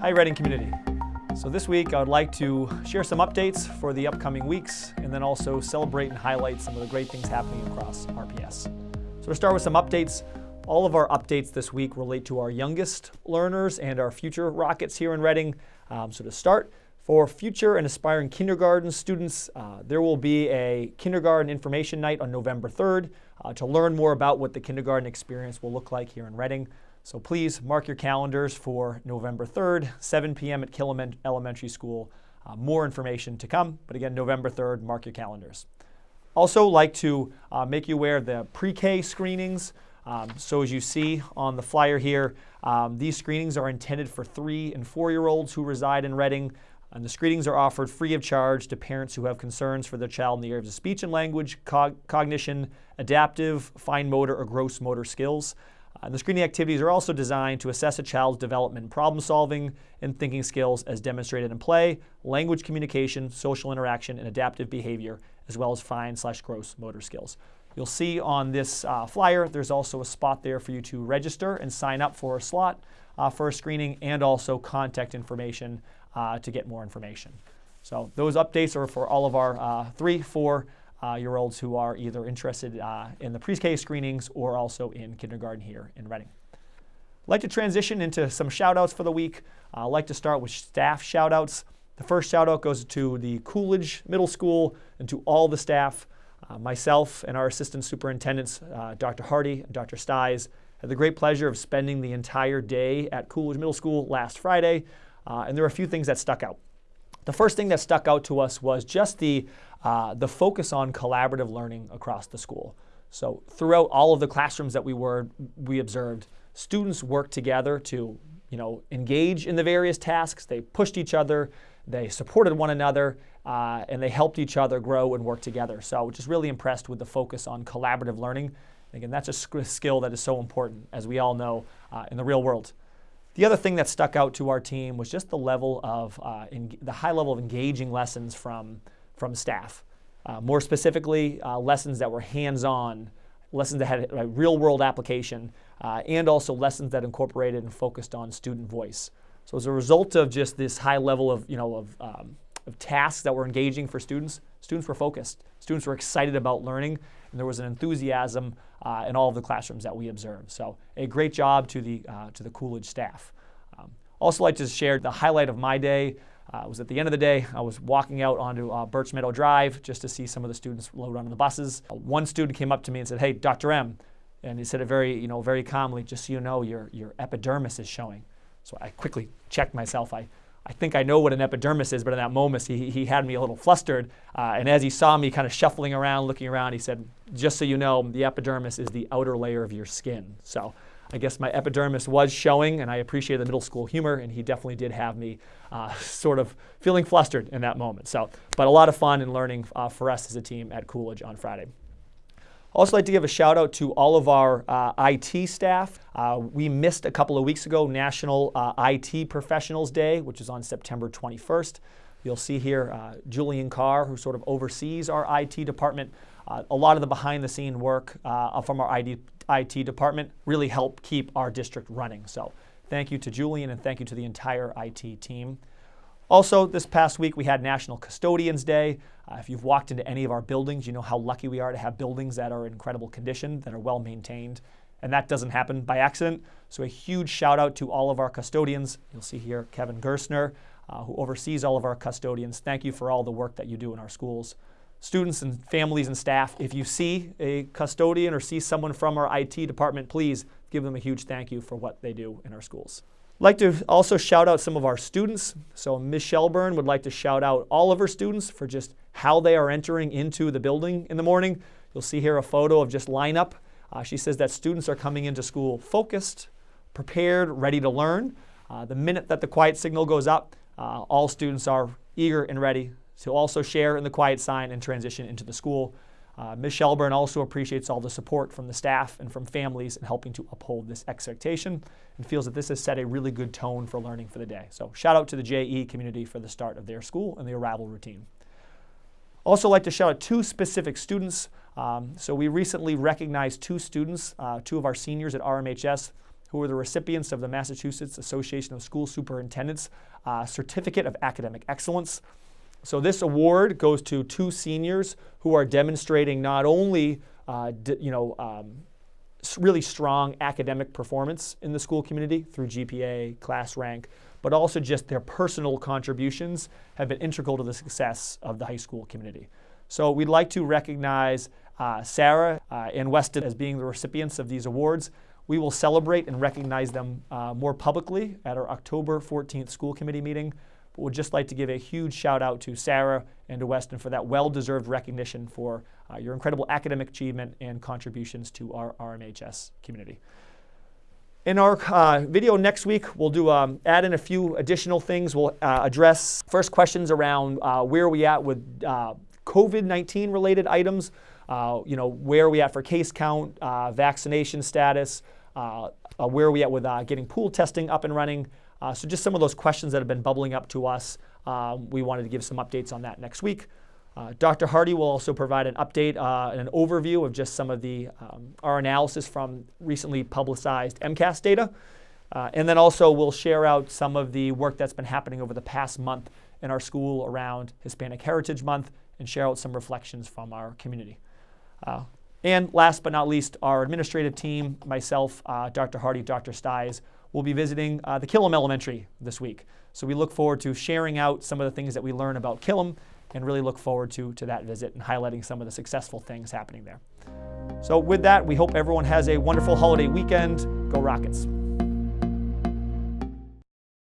Hi Reading community. So this week I would like to share some updates for the upcoming weeks and then also celebrate and highlight some of the great things happening across RPS. So to start with some updates, all of our updates this week relate to our youngest learners and our future rockets here in Reading. Um, so to start, for future and aspiring kindergarten students, uh, there will be a kindergarten information night on November 3rd uh, to learn more about what the kindergarten experience will look like here in Reading. So please mark your calendars for November 3rd, 7 p.m. at Killam Elementary School. Uh, more information to come, but again, November 3rd, mark your calendars. Also like to uh, make you aware of the pre-K screenings. Um, so as you see on the flyer here, um, these screenings are intended for three and four-year-olds who reside in Reading. And the screenings are offered free of charge to parents who have concerns for their child in the areas of speech and language, cog cognition, adaptive, fine motor, or gross motor skills. Uh, the screening activities are also designed to assess a child's development problem solving and thinking skills as demonstrated in play, language communication, social interaction, and adaptive behavior, as well as fine slash gross motor skills. You'll see on this uh, flyer, there's also a spot there for you to register and sign up for a slot uh, for a screening and also contact information uh, to get more information. So those updates are for all of our uh, three, four, year olds who are either interested uh, in the pre-K screenings or also in kindergarten here in Reading. I'd like to transition into some shout outs for the week. Uh, I'd like to start with staff shout outs. The first shout out goes to the Coolidge Middle School and to all the staff. Uh, myself and our assistant superintendents, uh, Dr. Hardy and Dr. Stys, had the great pleasure of spending the entire day at Coolidge Middle School last Friday, uh, and there were a few things that stuck out. The first thing that stuck out to us was just the uh, the focus on collaborative learning across the school. So throughout all of the classrooms that we were, we observed, students worked together to you know, engage in the various tasks. They pushed each other, they supported one another, uh, and they helped each other grow and work together. So just really impressed with the focus on collaborative learning. Again, that's a skill that is so important, as we all know, uh, in the real world. The other thing that stuck out to our team was just the level of, uh, the high level of engaging lessons from from staff. Uh, more specifically, uh, lessons that were hands-on, lessons that had a real-world application, uh, and also lessons that incorporated and focused on student voice. So as a result of just this high level of, you know, of, um, of tasks that were engaging for students, students were focused. Students were excited about learning, and there was an enthusiasm uh, in all of the classrooms that we observed. So a great job to the, uh, to the Coolidge staff. Um, also like to share the highlight of my day uh, was at the end of the day. I was walking out onto uh, Birch Meadow Drive just to see some of the students load onto the buses. Uh, one student came up to me and said, "Hey, Dr. M," and he said it very, you know, very calmly, "Just so you know, your your epidermis is showing." So I quickly checked myself. I I think I know what an epidermis is, but in that moment, he, he had me a little flustered. Uh, and as he saw me kind of shuffling around, looking around, he said, just so you know, the epidermis is the outer layer of your skin. So I guess my epidermis was showing, and I appreciate the middle school humor, and he definitely did have me uh, sort of feeling flustered in that moment. So, but a lot of fun and learning uh, for us as a team at Coolidge on Friday. Also like to give a shout out to all of our uh, IT staff. Uh, we missed a couple of weeks ago National uh, IT Professionals Day, which is on September 21st. You'll see here uh, Julian Carr, who sort of oversees our IT department. Uh, a lot of the behind the scene work uh, from our IT, IT department really help keep our district running. So thank you to Julian and thank you to the entire IT team. Also, this past week we had National Custodians Day. Uh, if you've walked into any of our buildings, you know how lucky we are to have buildings that are in incredible condition, that are well maintained. And that doesn't happen by accident. So a huge shout out to all of our custodians. You'll see here Kevin Gerstner, uh, who oversees all of our custodians. Thank you for all the work that you do in our schools students and families and staff, if you see a custodian or see someone from our IT department, please give them a huge thank you for what they do in our schools. Like to also shout out some of our students. So Ms. Shelburne would like to shout out all of her students for just how they are entering into the building in the morning. You'll see here a photo of just lineup. Uh, she says that students are coming into school focused, prepared, ready to learn. Uh, the minute that the quiet signal goes up, uh, all students are eager and ready to also share in the quiet sign and transition into the school. Uh, Ms. Shelburne also appreciates all the support from the staff and from families in helping to uphold this expectation and feels that this has set a really good tone for learning for the day. So shout out to the JE community for the start of their school and the arrival routine. Also like to shout out two specific students. Um, so we recently recognized two students, uh, two of our seniors at RMHS who are the recipients of the Massachusetts Association of School Superintendents uh, Certificate of Academic Excellence. So this award goes to two seniors who are demonstrating not only uh, you know, um, really strong academic performance in the school community through GPA, class rank, but also just their personal contributions have been integral to the success of the high school community. So we'd like to recognize uh, Sarah uh, and Weston as being the recipients of these awards. We will celebrate and recognize them uh, more publicly at our October 14th school committee meeting. But would just like to give a huge shout out to Sarah and to Weston for that well-deserved recognition for uh, your incredible academic achievement and contributions to our RMHS community. In our uh, video next week, we'll do um, add in a few additional things. We'll uh, address first questions around uh, where are we at with uh, COVID-19 related items. Uh, you know, where are we at for case count, uh, vaccination status, where are we at with getting pool testing up and running. So just some of those questions that have been bubbling up to us. Um, we wanted to give some updates on that next week. Uh, Dr. Hardy will also provide an update uh, and an overview of just some of the um, our analysis from recently publicized MCAS data. Uh, and then also we'll share out some of the work that's been happening over the past month in our school around Hispanic Heritage Month and share out some reflections from our community. Uh, and last but not least, our administrative team, myself, uh, Dr. Hardy, Dr. Stys, will be visiting uh, the Killam Elementary this week. So we look forward to sharing out some of the things that we learn about Killam and really look forward to, to that visit and highlighting some of the successful things happening there. So with that, we hope everyone has a wonderful holiday weekend. Go Rockets.